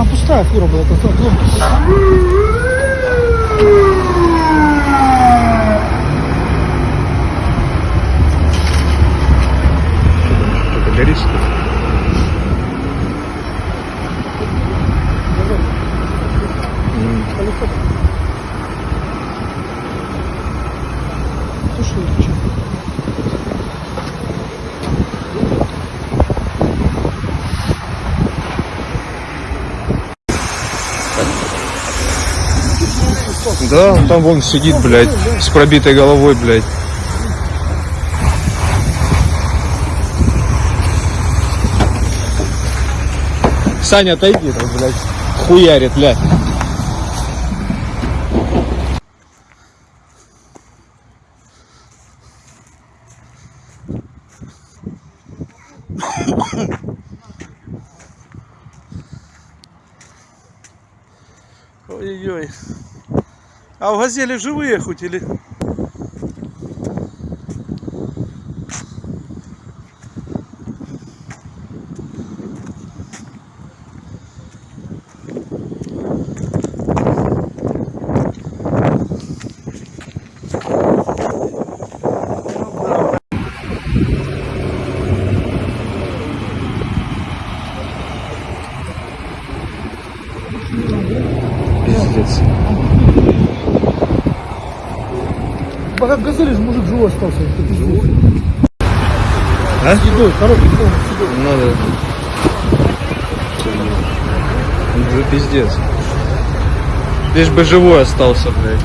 большая фура была, это Это горит что ли? М, Да, он там вон сидит, блядь, с пробитой головой, блядь. Саня, отойди, там, блядь, хуярит, блядь. Ой-ой-ой. А в газели живые хоть или? Пиздец. Пока газели же мужик живой остался. Это пиздец. А? С едой, коробки полный с едой. Надо. Это пиздец. Лишь бы живой остался, блядь.